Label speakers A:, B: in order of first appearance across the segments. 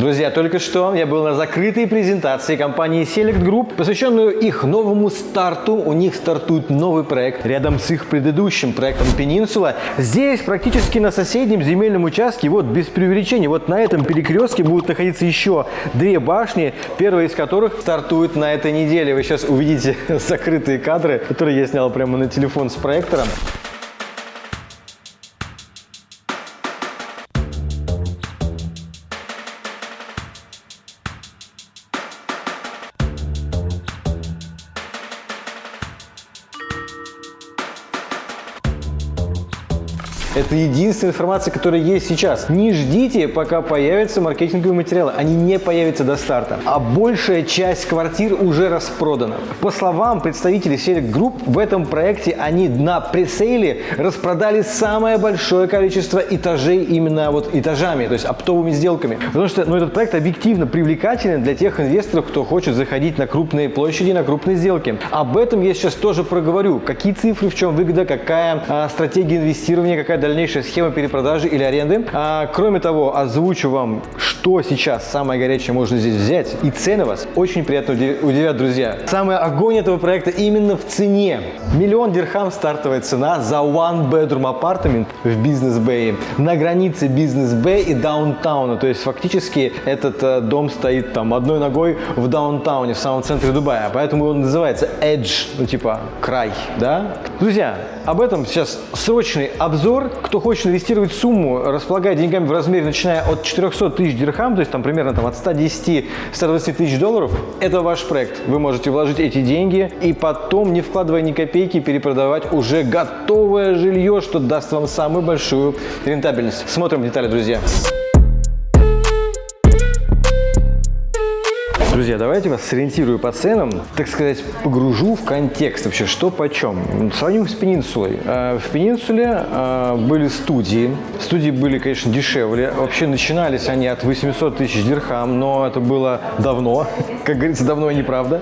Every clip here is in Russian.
A: Друзья, только что я был на закрытой презентации компании Select Group, посвященную их новому старту. У них стартует новый проект рядом с их предыдущим проектом Peninsula. Здесь практически на соседнем земельном участке, вот без преувеличения, вот на этом перекрестке будут находиться еще две башни, первая из которых стартует на этой неделе. Вы сейчас увидите закрытые кадры, которые я снял прямо на телефон с проектором. Это единственная информация, которая есть сейчас. Не ждите, пока появятся маркетинговые материалы. Они не появятся до старта. А большая часть квартир уже распродана. По словам представителей Select Group, в этом проекте они на пресейле распродали самое большое количество этажей именно вот этажами, то есть оптовыми сделками. Потому что ну, этот проект объективно привлекателен для тех инвесторов, кто хочет заходить на крупные площади, на крупные сделки. Об этом я сейчас тоже проговорю. Какие цифры, в чем выгода, какая а, стратегия инвестирования, какая дальнейшая схема перепродажи или аренды. А, кроме того, озвучу вам, что сейчас самое горячее можно здесь взять. И цены вас очень приятно удивят, друзья. Самый огонь этого проекта именно в цене. Миллион дирхам стартовая цена за one bedroom апартамент в бизнес бэе на границе бизнес бэй и даунтауна. То есть фактически этот э, дом стоит там одной ногой в даунтауне, в самом центре Дубая. Поэтому он называется Edge, ну типа край, да? Друзья, об этом сейчас срочный обзор кто хочет инвестировать сумму, располагая деньгами в размере, начиная от 400 тысяч дирхам, то есть там примерно там, от 110-120 тысяч долларов, это ваш проект. Вы можете вложить эти деньги и потом, не вкладывая ни копейки, перепродавать уже готовое жилье, что даст вам самую большую рентабельность. Смотрим детали, друзья. Друзья, давайте вас сориентирую по ценам, так сказать, погружу в контекст вообще, что почем. Сравним с Пенинсулой. Э, в Пенинсуле э, были студии. Студии были, конечно, дешевле. Вообще начинались они от 800 тысяч дирхам, но это было давно, как говорится, давно и неправда.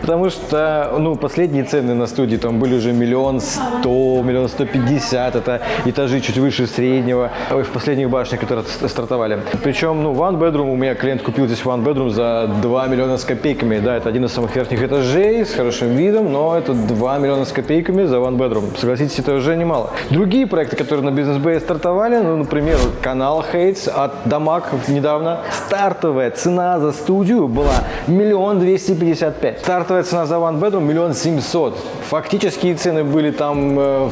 A: Потому что, ну, последние цены на студии там были уже миллион сто, миллион сто пятьдесят. Это этажи чуть выше среднего в последних башнях, которые стартовали. Причем, ну, one bedroom, у меня клиент купил здесь one bedroom за 2 миллиона миллиона с копейками. Да, это один из самых верхних этажей с хорошим видом, но это 2 миллиона с копейками за one bedroom. Согласитесь, это уже немало. Другие проекты, которые на бизнес Bay стартовали, ну, например, канал Хейтс от Дамаг недавно. Стартовая цена за студию была миллион двести пятьдесят пять. Стартовая цена за one bedroom миллион семьсот. Фактические цены были там, э,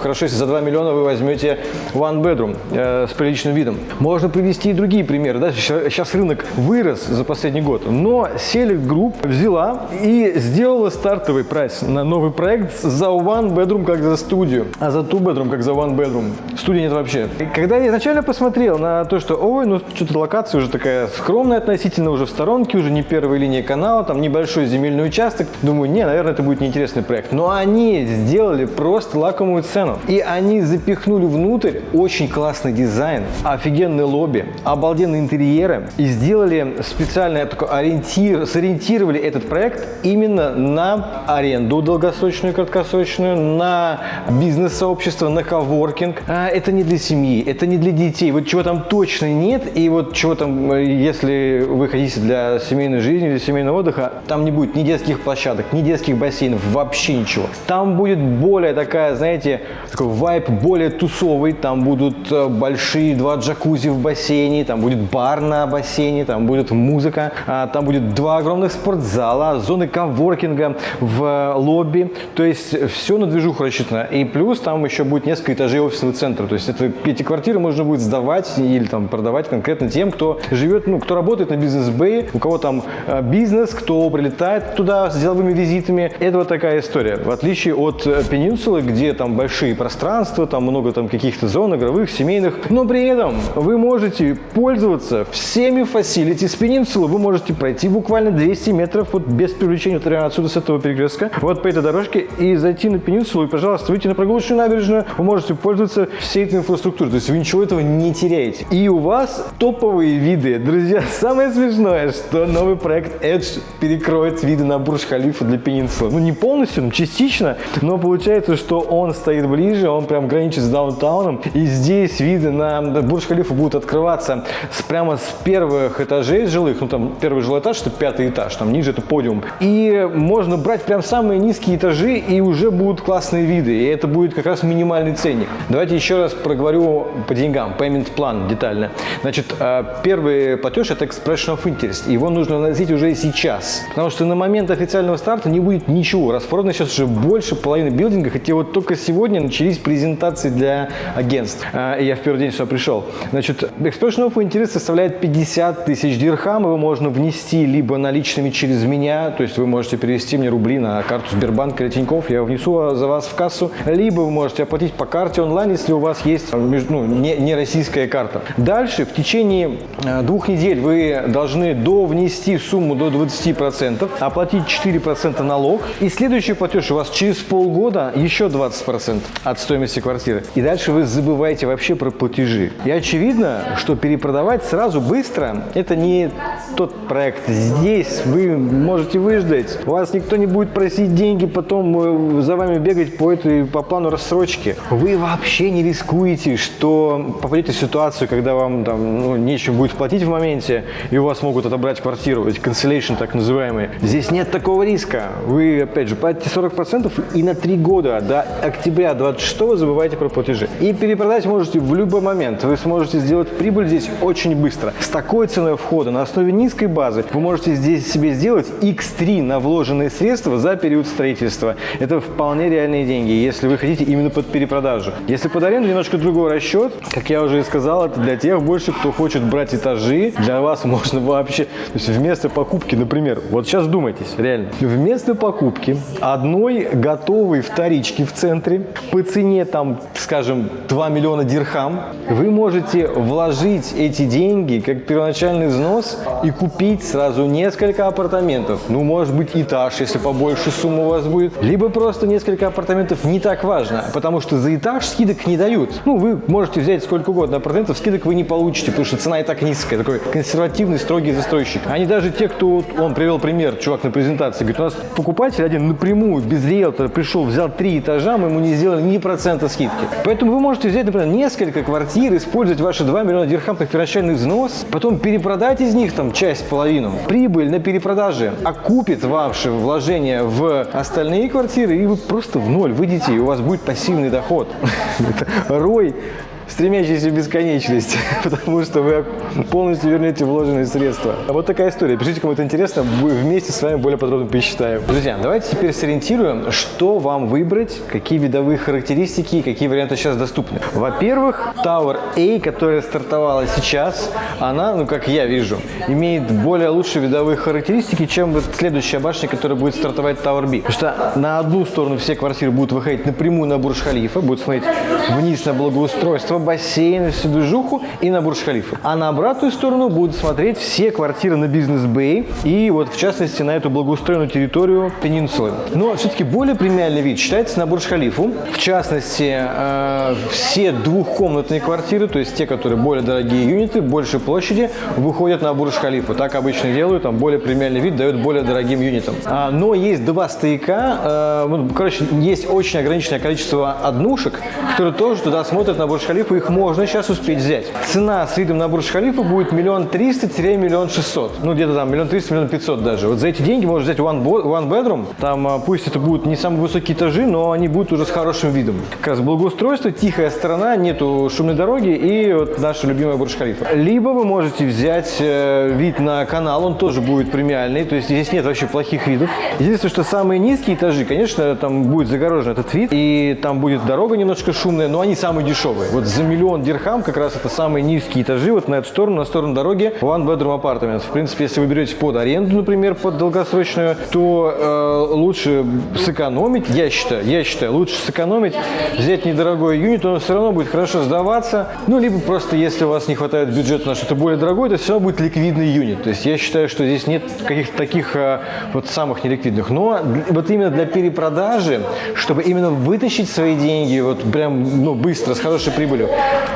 A: хорошо, если за 2 миллиона вы возьмете one bedroom э, с приличным видом. Можно привести и другие примеры. Да? Сейчас рынок вырос за последний год, но Select Group взяла и сделала стартовый прайс на новый проект за One Bedroom как за студию, а за Two Bedroom как за One Bedroom. Студии нет вообще. И когда я изначально посмотрел на то, что, ой, ну что-то локация уже такая скромная относительно, уже в сторонке, уже не первая линия канала, там небольшой земельный участок, думаю, не, наверное, это будет неинтересный проект. Но они сделали просто лакомую цену. И они запихнули внутрь очень классный дизайн, офигенный лобби, обалденные интерьеры и сделали специальный такой ориентир сориентир, сориентировали этот проект именно на аренду долгосрочную краткосрочную, на бизнес-сообщество, на коворкинг. А это не для семьи, это не для детей. Вот чего там точно нет, и вот чего там, если вы хотите для семейной жизни, для семейного отдыха, там не будет ни детских площадок, ни детских бассейнов, вообще ничего. Там будет более такая, знаете, такой вайб более тусовый, там будут э, большие два джакузи в бассейне, там будет бар на бассейне, там будет музыка, а, там будет два огромных спортзала, зоны коворкинга в лобби. То есть все на движуху рассчитано. И плюс там еще будет несколько этажей офисного центра. То есть это, эти квартиры можно будет сдавать или там продавать конкретно тем, кто живет, ну, кто работает на Business Bay, у кого там э, бизнес, кто прилетает туда с деловыми визитами. Это вот такая история. В отличие от э, Пенинсулы, где там большие пространства, там много там каких-то зон игровых, семейных. Но при этом вы можете пользоваться всеми facilities Пенинсулы. Вы можете пройти буквально буквально 200 метров, вот без привлечения вот отсюда, с этого перекрестка, вот по этой дорожке, и зайти на пенинсулу, и, пожалуйста, выйти на прогулочную набережную, вы можете пользоваться всей этой инфраструктурой, то есть вы ничего этого не теряете. И у вас топовые виды. Друзья, самое смешное, что новый проект Edge перекроет виды на Бурж-Халифа для пенинсулы. Ну, не полностью, но частично, но получается, что он стоит ближе, он прям граничит с даунтауном, и здесь виды на Бурж-Халифа будут открываться с, прямо с первых этажей жилых, ну, там, первый жилой этаж, это пятый этаж, там, ниже это подиум. И можно брать прям самые низкие этажи, и уже будут классные виды, и это будет как раз минимальный ценник. Давайте еще раз проговорю по деньгам, payment план детально. Значит, э, первый платеж – это expression of interest, его нужно наносить уже сейчас, потому что на момент официального старта не будет ничего, распродано сейчас уже больше половины билдинга, хотя вот только сегодня начались презентации для агентств, э, и я в первый день сюда пришел. Значит, expression of interest составляет 50 тысяч дирхам, его можно внести либо наличными через меня, то есть вы можете перевести мне рубли на карту Сбербанка или Тинькофф, я внесу за вас в кассу, либо вы можете оплатить по карте онлайн, если у вас есть ну, не, не российская карта. Дальше в течение э, двух недель вы должны до внести сумму до 20%, оплатить 4% налог, и следующий платеж у вас через полгода еще 20% от стоимости квартиры. И дальше вы забываете вообще про платежи. И очевидно, что перепродавать сразу быстро – это не тот проект. Здесь вы можете выждать, у вас никто не будет просить деньги, потом э, за вами бегать по, этой, по плану рассрочки. Вы вообще не рискуете, что попадете в ситуацию, когда вам там ну, нечем будет платить в моменте, и у вас могут отобрать квартиру, ведь cancellation так называемый. Здесь нет такого риска. Вы, опять же, платите 40% и на 3 года до октября 26 забывайте про платежи. И перепродать можете в любой момент. Вы сможете сделать прибыль здесь очень быстро. С такой ценой входа на основе низкой базы вы можете здесь себе сделать x3 на вложенные средства за период строительства. Это вполне реальные деньги, если вы хотите именно под перепродажу. Если под аренду немножко другой расчет, как я уже и сказал, это для тех больше, кто хочет брать этажи. Для вас можно вообще, то есть вместо покупки, например, вот сейчас думайтесь, реально, вместо покупки одной готовой вторички в центре по цене там, скажем, 2 миллиона дирхам, вы можете вложить эти деньги как первоначальный взнос и купить сразу несколько апартаментов. Ну, может быть, этаж, если побольше сумма у вас будет. Либо просто несколько апартаментов не так важно, потому что за этаж скидок не дают. Ну, вы можете взять сколько угодно апартаментов, скидок вы не получите, потому что цена и так низкая. Такой консервативный, строгий застройщик. Они даже те, кто, он привел пример, чувак на презентации, говорит, у нас покупатель один напрямую, без риэлтора, пришел, взял три этажа, мы ему не сделали ни процента скидки. Поэтому вы можете взять, например, несколько квартир, использовать ваши 2 миллиона дирхам как первоначальный взнос, потом перепродать из них там часть, половину. Прибыль на перепродаже окупит ваши вложения в остальные квартиры, и вы просто в ноль выйдете, и у вас будет пассивный доход. Рой стремящийся в бесконечность, потому что вы полностью вернете вложенные средства. А вот такая история. Пишите, кому это интересно, вместе с вами более подробно посчитаем. Друзья, давайте теперь сориентируем, что вам выбрать, какие видовые характеристики и какие варианты сейчас доступны. Во-первых, Tower A, которая стартовала сейчас, она, ну как я вижу, имеет более лучшие видовые характеристики, чем вот следующая башня, которая будет стартовать Tower B. Потому что на одну сторону все квартиры будут выходить напрямую на Бурж-Халифа, будут смотреть вниз на благоустройство, бассейн, всю движуху и на Бурж-Халифа. А на обратную сторону будут смотреть все квартиры на бизнес-бэй и вот в частности на эту благоустроенную территорию Пенинсулы. Но все-таки более премиальный вид считается на Бурж-Халифу. В частности, э, все двухкомнатные квартиры, то есть те, которые более дорогие юниты, больше площади, выходят на Бурж-Халифу. Так обычно делают, там более премиальный вид дает более дорогим юнитам. А, но есть два стояка, э, ну, короче, есть очень ограниченное количество однушек, которые тоже туда смотрят на Бурж-Халифу халифа их можно сейчас успеть взять. Цена с видом на Бурдж-Халифа будет миллион триста-миллион шестьсот. Ну, где-то там миллион триста, миллион пятьсот даже. Вот за эти деньги можно взять one, one bedroom. Там а, пусть это будут не самые высокие этажи, но они будут уже с хорошим видом. Как раз благоустройство, тихая сторона, нету шумной дороги и вот наша любимая Бурдж-Халифа. Либо вы можете взять э, вид на канал, он тоже будет премиальный, то есть здесь нет вообще плохих видов. Единственное, что самые низкие этажи, конечно, там будет загорожен этот вид, и там будет дорога немножко шумная, но они самые дешевые. Вот за миллион дирхам, как раз это самые низкие этажи, вот на эту сторону, на сторону дороги, one bedroom apartment. В принципе, если вы берете под аренду, например, под долгосрочную, то э, лучше сэкономить, я считаю, я считаю, лучше сэкономить, взять недорогой юнит, он все равно будет хорошо сдаваться, ну, либо просто, если у вас не хватает бюджета на что-то более дорогое, то все равно будет ликвидный юнит. То есть я считаю, что здесь нет каких-то таких э, вот самых неликвидных. Но вот именно для перепродажи, чтобы именно вытащить свои деньги вот прям ну, быстро, с хорошей прибылью,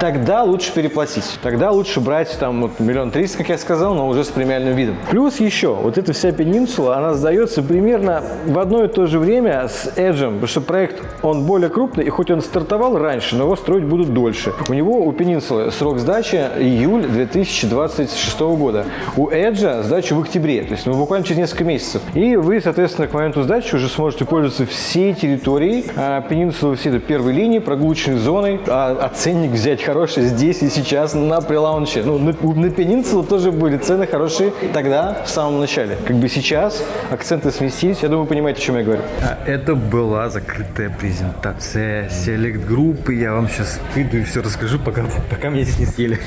A: тогда лучше переплатить. Тогда лучше брать там вот, миллион триста, как я сказал, но уже с премиальным видом. Плюс еще, вот эта вся пенинсула, она сдается примерно в одно и то же время с Edge, потому что проект, он более крупный, и хоть он стартовал раньше, но его строить будут дольше. У него, у Пенинсулы, срок сдачи июль 2026 года. У Edge сдача в октябре, то есть ну, буквально через несколько месяцев. И вы, соответственно, к моменту сдачи уже сможете пользоваться всей территорией а, Пенинсулы, всей этой первой линии, прогулочной зоной, а, а ценник взять хороший здесь и сейчас на прелаунче. Ну, на, на Пенинсулу тоже были цены хорошие тогда, в самом начале. Как бы сейчас акценты сместились, я думаю, понимаете, о чем я говорю.
B: А это была закрытая презентация селект-группы. Я вам сейчас выйду и все расскажу, пока, пока меня здесь не съели.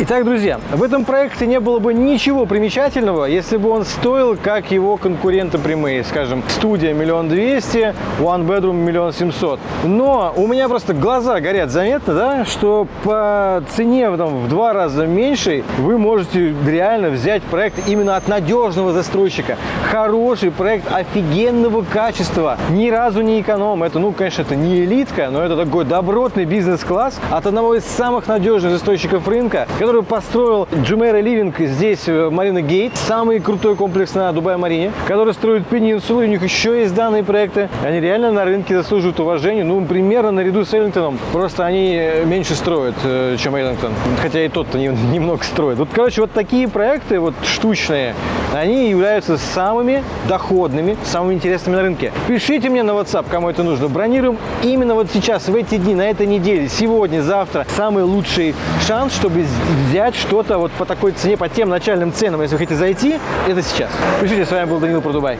A: Итак, друзья, в этом проекте не было бы ничего примечательного, если бы он стоил, как его конкуренты прямые, скажем, студия миллион двести, one bedroom миллион семьсот. Но у меня просто глаза горят заметно, да, что по цене там, в два раза меньше вы можете реально взять проект именно от надежного застройщика. Хороший проект офигенного качества, ни разу не эконом. Это, ну, конечно, это не элитка, но это такой добротный бизнес-класс от одного из самых надежных застройщиков рынка, который построил Джумейра Ливинг здесь, в Марина Гейт, самый крутой комплекс на Дубай-Марине, который строит Пенинсулу, у них еще есть данные проекты. Они реально на рынке заслуживают уважения, ну, примерно наряду с Эллингтоном. Просто они меньше строят, э, чем Эллингтон, хотя и тот-то немного строит. Вот, короче, вот такие проекты, вот штучные, они являются самыми доходными, самыми интересными на рынке. Пишите мне на WhatsApp, кому это нужно. Бронируем именно вот сейчас, в эти дни, на этой неделе, сегодня, завтра. Самый лучший шанс, чтобы взять что-то вот по такой цене, по тем начальным ценам, если вы хотите зайти, это сейчас. Пишите, с вами был Данил про Дубай.